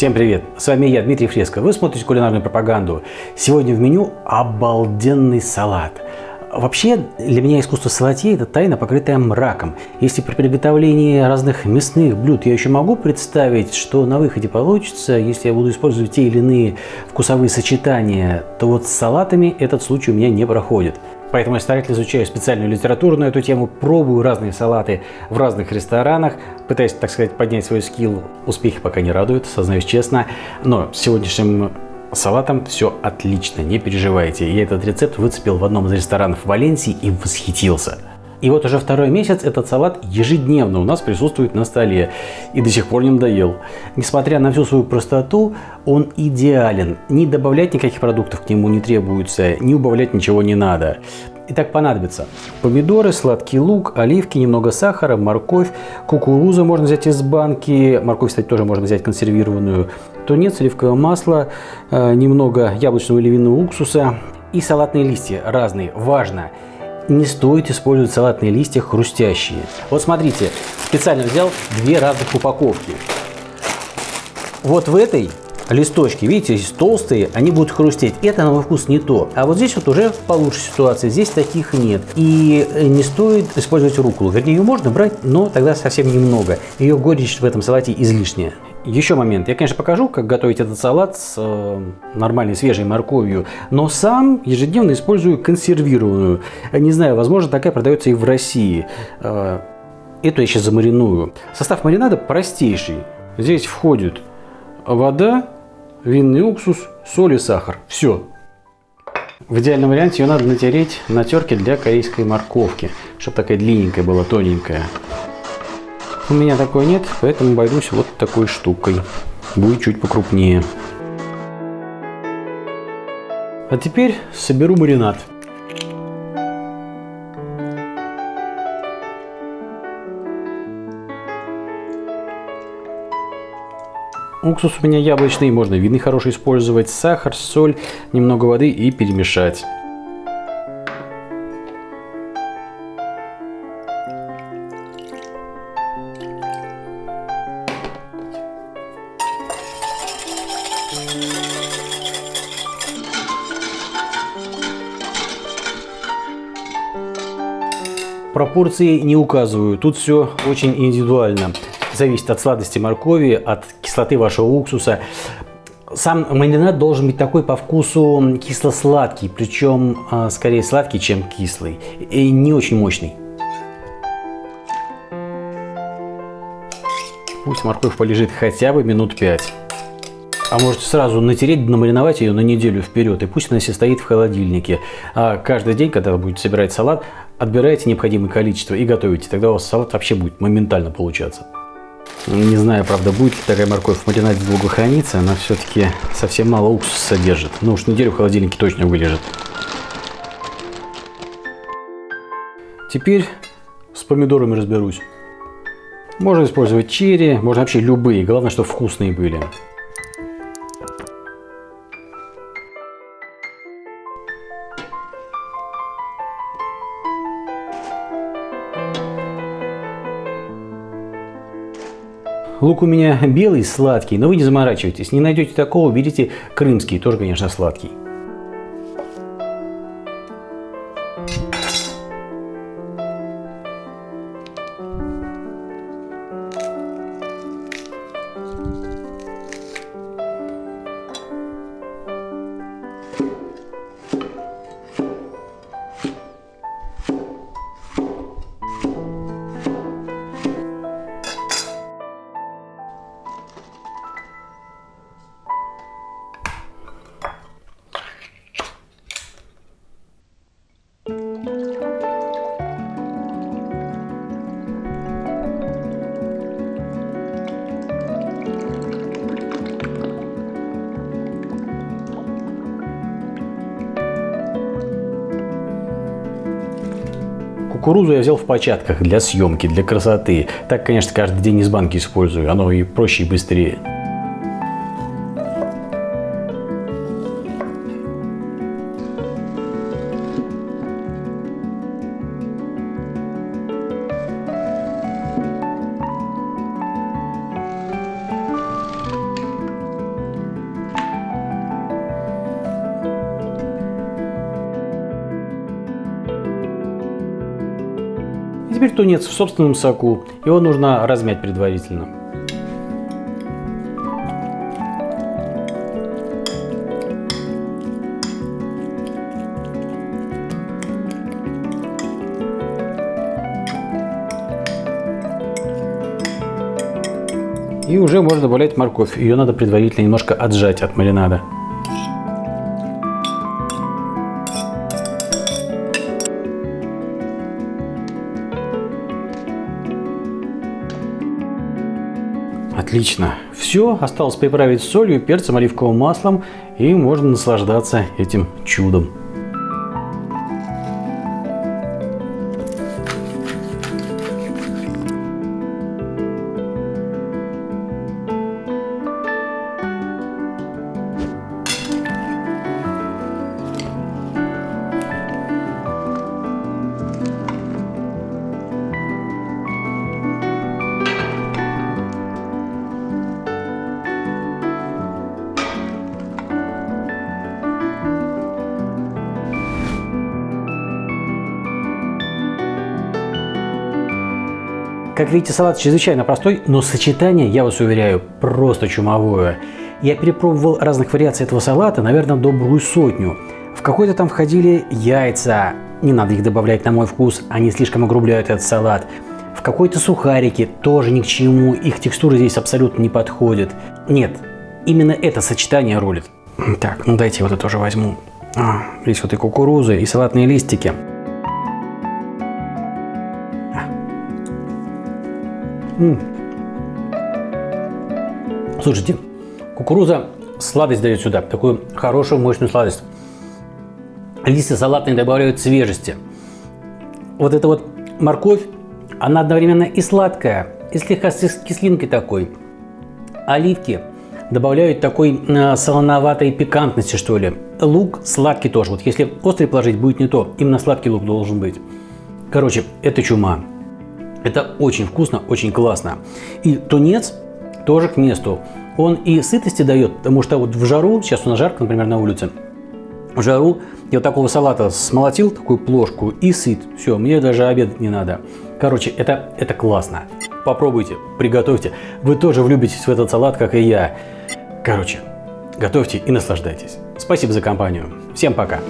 Всем привет! С вами я, Дмитрий Фреско. Вы смотрите кулинарную пропаганду. Сегодня в меню обалденный салат. Вообще, для меня искусство салатье – это тайна, покрытая мраком. Если при приготовлении разных мясных блюд я еще могу представить, что на выходе получится, если я буду использовать те или иные вкусовые сочетания, то вот с салатами этот случай у меня не проходит. Поэтому я старательно изучаю специальную литературу на эту тему, пробую разные салаты в разных ресторанах, пытаюсь, так сказать, поднять свой скилл. Успехи пока не радуют, сознаюсь честно. Но с сегодняшним салатом все отлично, не переживайте. Я этот рецепт выцепил в одном из ресторанов Валенсии и восхитился. И вот уже второй месяц этот салат ежедневно у нас присутствует на столе и до сих пор не надоел. Несмотря на всю свою простоту, он идеален. Не добавлять никаких продуктов к нему не требуется, не убавлять ничего не надо. Итак, понадобится помидоры, сладкий лук, оливки, немного сахара, морковь, кукурузу можно взять из банки, морковь, кстати, тоже можно взять консервированную, тунец, сливковое масло, э, немного яблочного или винного уксуса и салатные листья разные. Важно! Не стоит использовать салатные листья хрустящие. Вот смотрите, специально взял две разных упаковки. Вот в этой листочки, видите, здесь толстые, они будут хрустеть. Это на мой вкус не то. А вот здесь вот уже получше ситуация, здесь таких нет. И не стоит использовать руколу. Вернее, ее можно брать, но тогда совсем немного. Ее горечь в этом салате излишняя. Еще момент. Я, конечно, покажу, как готовить этот салат с э, нормальной свежей морковью, но сам ежедневно использую консервированную. Не знаю, возможно, такая продается и в России. Э, эту я сейчас замариную. Состав маринада простейший. Здесь входит вода, винный уксус, соль и сахар. Все. В идеальном варианте ее надо натереть на терке для корейской морковки, чтобы такая длинненькая была, тоненькая. У меня такой нет, поэтому обойдусь вот такой штукой. Будет чуть покрупнее. А теперь соберу маринад. Уксус у меня яблочный, можно винный хороший использовать, сахар, соль, немного воды и перемешать. Пропорции не указываю, тут все очень индивидуально. Зависит от сладости моркови, от кислоты вашего уксуса. Сам маринад должен быть такой по вкусу кисло-сладкий, причем а, скорее сладкий, чем кислый, и не очень мощный. Пусть морковь полежит хотя бы минут 5. А можете сразу натереть, намариновать ее на неделю вперед, и пусть она себе стоит в холодильнике. А каждый день, когда вы будете собирать салат, отбирайте необходимое количество и готовите. Тогда у вас салат вообще будет моментально получаться. Не знаю, правда, будет ли такая морковь в маринаде долго храниться, она все-таки совсем мало уксуса содержит. Ну уж неделю в холодильнике точно вылежит. Теперь с помидорами разберусь. Можно использовать черри, можно вообще любые, главное, чтобы вкусные были. Лук у меня белый, сладкий, но вы не заморачивайтесь. Не найдете такого, берите крымский, тоже, конечно, сладкий. Кукурузу я взял в початках для съемки, для красоты. Так, конечно, каждый день из банки использую. Оно и проще, и быстрее. Теперь тунец в собственном соку. Его нужно размять предварительно. И уже можно добавлять морковь. Ее надо предварительно немножко отжать от маринада. Отлично. Все, осталось приправить солью, перцем, оливковым маслом и можно наслаждаться этим чудом. Как видите, салат чрезвычайно простой, но сочетание, я вас уверяю, просто чумовое. Я перепробовал разных вариаций этого салата, наверное, добрую сотню. В какой-то там входили яйца, не надо их добавлять на мой вкус, они слишком огрубляют этот салат. В какой-то сухарики, тоже ни к чему, их текстура здесь абсолютно не подходит. Нет, именно это сочетание рулит. Так, ну дайте вот это тоже возьму. А, здесь вот и кукурузы, и салатные листики. Слушайте, кукуруза сладость дает сюда, такую хорошую мощную сладость. Листья салатные добавляют свежести. Вот эта вот морковь, она одновременно и сладкая, и слегка с кислинкой такой. Оливки добавляют такой э, солоноватой пикантности, что ли. Лук сладкий тоже. Вот если острый положить, будет не то. Именно сладкий лук должен быть. Короче, это чума. Это очень вкусно, очень классно. И тунец тоже к месту. Он и сытости дает, потому что вот в жару, сейчас у нас жарко, например, на улице, в жару я вот такого салата смолотил, такую плошку, и сыт. Все, мне даже обед не надо. Короче, это, это классно. Попробуйте, приготовьте. Вы тоже влюбитесь в этот салат, как и я. Короче, готовьте и наслаждайтесь. Спасибо за компанию. Всем пока.